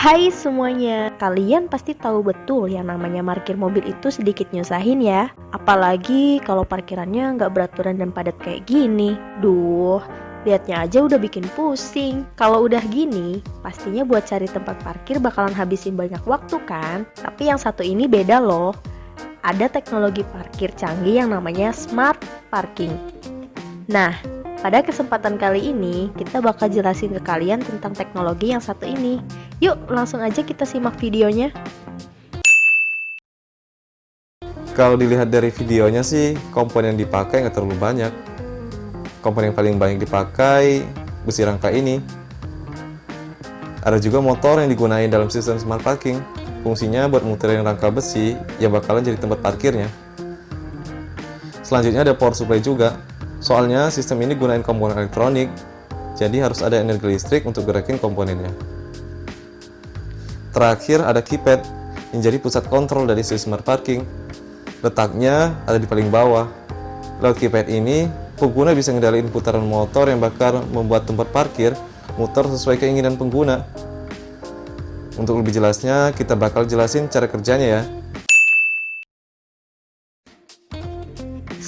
Hai semuanya, kalian pasti tahu betul yang namanya parkir mobil itu sedikit nyusahin ya. Apalagi kalau parkirannya nggak beraturan dan padat kayak gini. Duh, liatnya aja udah bikin pusing. Kalau udah gini, pastinya buat cari tempat parkir bakalan habisin banyak waktu kan? Tapi yang satu ini beda loh. Ada teknologi parkir canggih yang namanya smart parking. Nah, pada kesempatan kali ini, kita bakal jelasin ke kalian tentang teknologi yang satu ini. Yuk, langsung aja kita simak videonya. Kalau dilihat dari videonya sih, komponen yang dipakai nggak terlalu banyak. Komponen yang paling banyak dipakai besi rangka ini. Ada juga motor yang digunakan dalam sistem smart parking. Fungsinya buat muterin rangka besi yang bakalan jadi tempat parkirnya. Selanjutnya ada power supply juga. Soalnya sistem ini gunain komponen elektronik, jadi harus ada energi listrik untuk gerakin komponennya. Terakhir ada keypad, yang jadi pusat kontrol dari sistem parking. Letaknya ada di paling bawah. Lewat keypad ini, pengguna bisa ngendaliin putaran motor yang bakal membuat tempat parkir muter sesuai keinginan pengguna. Untuk lebih jelasnya, kita bakal jelasin cara kerjanya ya.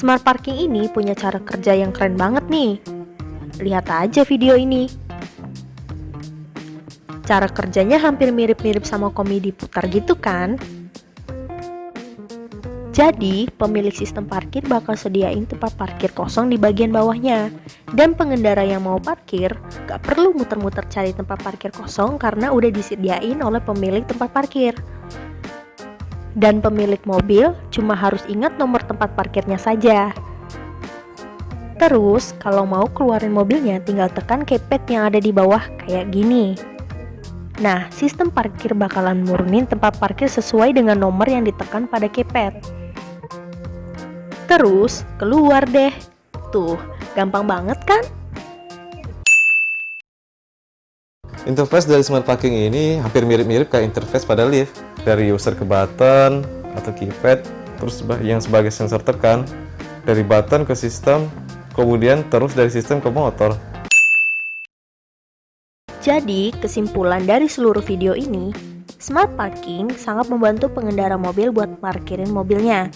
Smart parking ini punya cara kerja yang keren banget nih. Lihat aja video ini. Cara kerjanya hampir mirip-mirip sama komedi putar gitu kan? Jadi, pemilik sistem parkir bakal sediain tempat parkir kosong di bagian bawahnya. Dan pengendara yang mau parkir, gak perlu muter-muter cari tempat parkir kosong karena udah disediain oleh pemilik tempat parkir. Dan pemilik mobil cuma harus ingat nomor tempat parkirnya saja. Terus, kalau mau keluarin mobilnya tinggal tekan keypad yang ada di bawah kayak gini. Nah, sistem parkir bakalan murunin tempat parkir sesuai dengan nomor yang ditekan pada keypad. Terus, keluar deh. Tuh, gampang banget kan? Interface dari smart parking ini hampir mirip-mirip kayak interface pada lift. Dari user ke button atau keypad, terus yang sebagai sensor tekan, dari button ke sistem, kemudian terus dari sistem ke motor. Jadi, kesimpulan dari seluruh video ini, smart parking sangat membantu pengendara mobil buat parkirin mobilnya.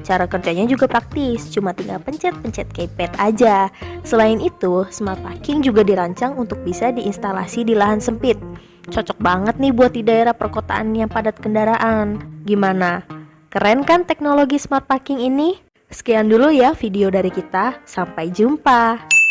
Cara kerjanya juga praktis, cuma tinggal pencet-pencet keypad aja. Selain itu, smart parking juga dirancang untuk bisa diinstalasi di lahan sempit. Cocok banget nih buat di daerah perkotaan yang padat kendaraan. Gimana? Keren kan teknologi smart parking ini? Sekian dulu ya video dari kita, sampai jumpa.